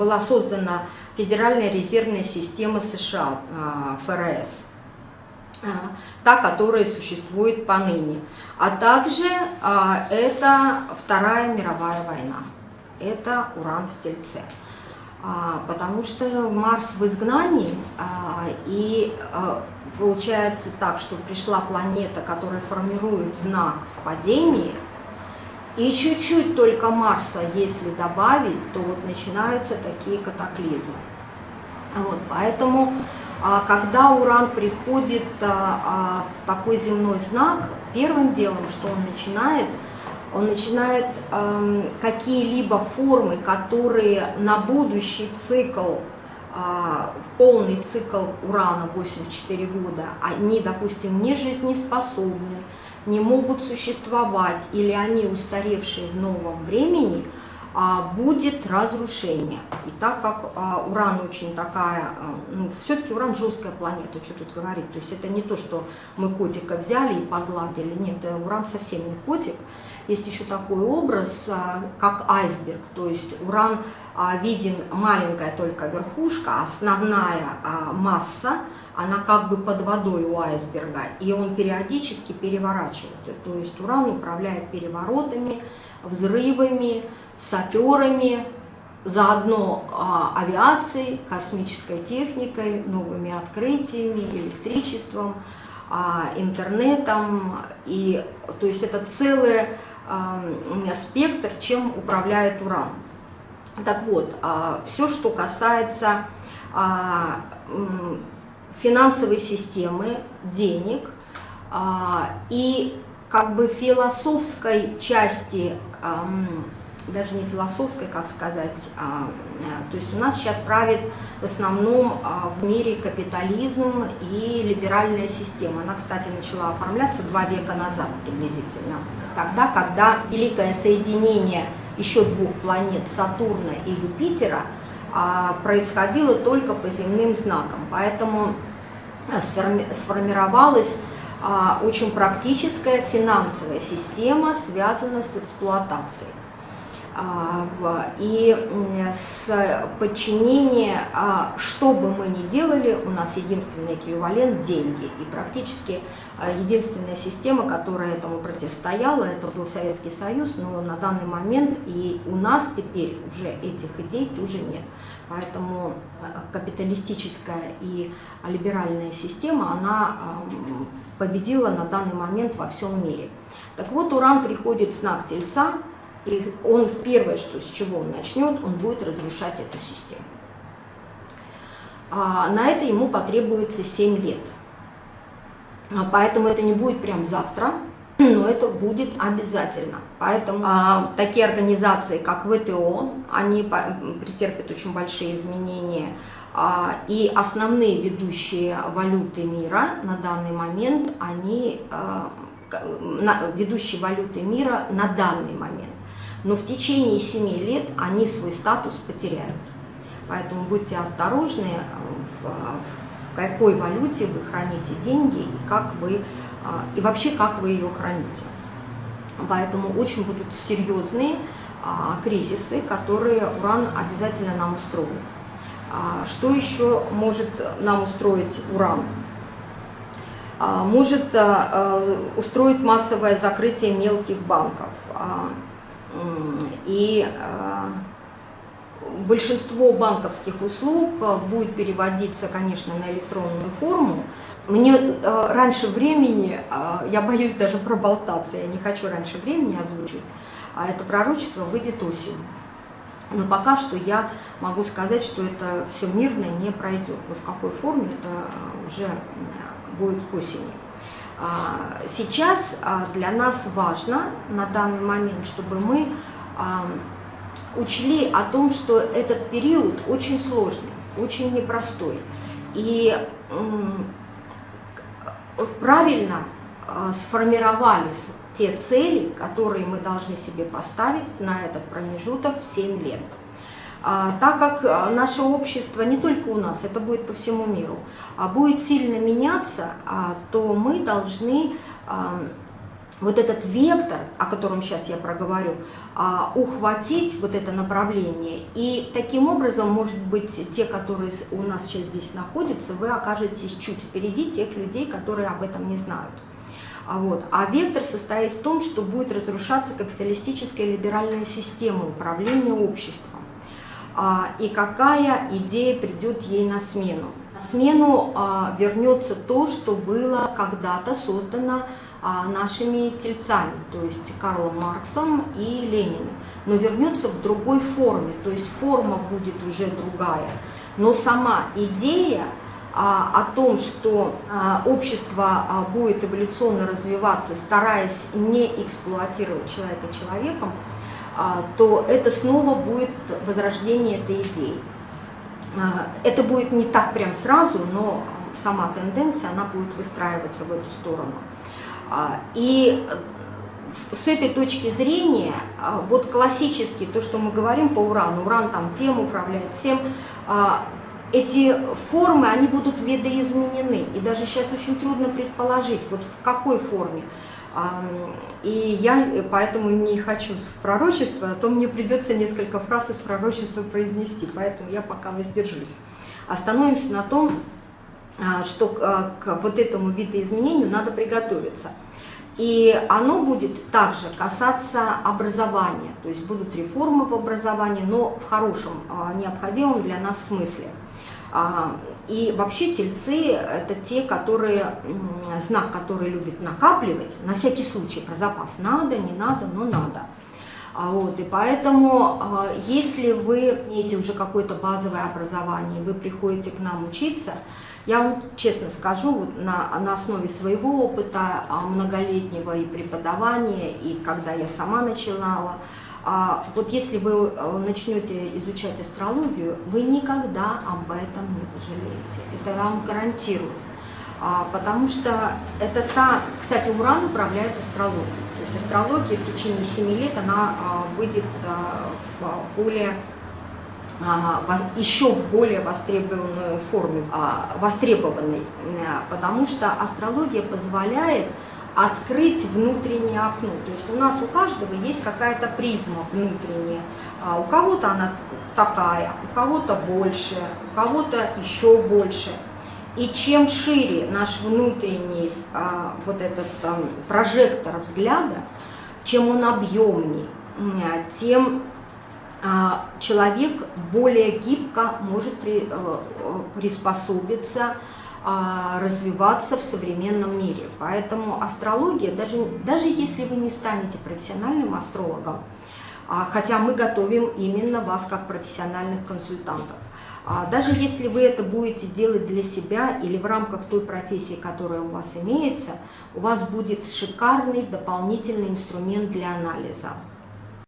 была создана Федеральная резервная система США, ФРС, та, которая существует поныне. А также это Вторая мировая война, это уран в Тельце. Потому что Марс в изгнании, и получается так, что пришла планета, которая формирует знак в падении – и чуть-чуть только Марса, если добавить, то вот начинаются такие катаклизмы. Вот, поэтому, а, когда Уран приходит а, а, в такой земной знак, первым делом, что он начинает, он начинает какие-либо формы, которые на будущий цикл, полный цикл Урана 84 года, они, допустим, не жизнеспособны, не могут существовать или они устаревшие в новом времени, а, будет разрушение. И так как а, Уран очень такая, а, ну, все-таки Уран жесткая планета, что тут говорить, то есть это не то, что мы котика взяли и погладили, нет, Уран совсем не котик. Есть еще такой образ, как айсберг, то есть Уран виден маленькая только верхушка, основная масса – она как бы под водой у айсберга, и он периодически переворачивается. То есть Уран управляет переворотами, взрывами, саперами, заодно а, авиацией, космической техникой, новыми открытиями, электричеством, а, интернетом. И, то есть это целый а, спектр, чем управляет Уран. Так вот, а, все, что касается а, финансовой системы, денег а, и как бы философской части, даже не философской, как сказать, а, то есть у нас сейчас правит в основном а, в мире капитализм и либеральная система. Она, кстати, начала оформляться два века назад приблизительно. Тогда, когда великое соединение еще двух планет Сатурна и Юпитера происходило только по земным знакам. Поэтому сформировалась а, очень практическая финансовая система, связанная с эксплуатацией. А, и с подчинения, а, что бы мы ни делали, у нас единственный эквивалент – деньги. И практически единственная система, которая этому противостояла, это был Советский Союз, но на данный момент и у нас теперь уже этих идей тоже нет. Поэтому капиталистическая и либеральная система, она победила на данный момент во всем мире. Так вот, Уран приходит в знак Тельца, и он первое, что, с чего он начнет, он будет разрушать эту систему. А на это ему потребуется 7 лет. А поэтому это не будет прям завтра, но это будет обязательно. Поэтому а, такие организации, как ВТО, они претерпят очень большие изменения. А, и основные ведущие валюты мира на данный момент, они а, на, ведущие валюты мира на данный момент. Но в течение 7 лет они свой статус потеряют. Поэтому будьте осторожны, в, в какой валюте вы храните деньги и как вы а, и вообще как вы ее храните. Поэтому очень будут серьезные а, кризисы, которые уран обязательно нам устроит. А, что еще может нам устроить уран? Может устроить массовое закрытие мелких банков. И большинство банковских услуг будет переводиться, конечно, на электронную форму, мне э, раньше времени, э, я боюсь даже проболтаться, я не хочу раньше времени озвучить, а это пророчество выйдет осенью. Но пока что я могу сказать, что это все мирно не пройдет. Но в какой форме это э, уже будет к осени. А, сейчас а, для нас важно на данный момент, чтобы мы а, учли о том, что этот период очень сложный, очень непростой. И правильно сформировались те цели, которые мы должны себе поставить на этот промежуток в 7 лет. А, так как э, наше общество, не только у нас, это будет по всему миру, а будет сильно меняться, а, то мы должны вот этот вектор, о котором сейчас я проговорю, а, ухватить вот это направление. И таким образом, может быть, те, которые у нас сейчас здесь находятся, вы окажетесь чуть впереди тех людей, которые об этом не знают. А, вот. а вектор состоит в том, что будет разрушаться капиталистическая либеральная система управления обществом. А, и какая идея придет ей на смену? На смену а, вернется то, что было когда-то создано а, нашими тельцами, то есть Карлом Марксом и Лениным, но вернется в другой форме, то есть форма будет уже другая, но сама идея о том, что общество будет эволюционно развиваться, стараясь не эксплуатировать человека человеком, то это снова будет возрождение этой идеи. А, это будет не так прям сразу, но сама тенденция, она будет выстраиваться в эту сторону. А, и с этой точки зрения, а, вот классически то, что мы говорим по урану, уран там тем управляет всем, а, эти формы, они будут видоизменены. И даже сейчас очень трудно предположить, вот в какой форме. И я поэтому не хочу в пророчество, а то мне придется несколько фраз из пророчества произнести, поэтому я пока воздержусь. Остановимся на том, а, что а, к вот этому видоизменению надо приготовиться. И оно будет также касаться образования, то есть будут реформы в образовании, но в хорошем, а, необходимом для нас смысле. И вообще тельцы – это те, которые, знак, который любит накапливать, на всякий случай, про запас надо, не надо, но надо. Вот, и поэтому, если вы имеете уже какое-то базовое образование, вы приходите к нам учиться, я вам честно скажу, вот на, на основе своего опыта а, многолетнего и преподавания, и когда я сама начинала, а, вот если вы а, начнете изучать астрологию, вы никогда об этом не пожалеете. Это вам гарантирую. А, потому что это та, кстати, Уран управляет астрологией. То есть астрология в течение 7 лет, она а, выйдет а, в более а, еще в более востребованной форме, а, востребованной, потому что астрология позволяет открыть внутреннее окно. То есть у нас у каждого есть какая-то призма внутренняя. А, у кого-то она такая, у кого-то больше, у кого-то еще больше. И чем шире наш внутренний вот этот прожектор взгляда, чем он объемней, тем а, человек более гибко может при, э, приспособиться, а, развиваться в современном мире. Поэтому астрология, даже, даже если вы не станете профессиональным астрологом, а, хотя мы готовим именно вас как профессиональных консультантов, даже если вы это будете делать для себя или в рамках той профессии, которая у вас имеется, у вас будет шикарный дополнительный инструмент для анализа.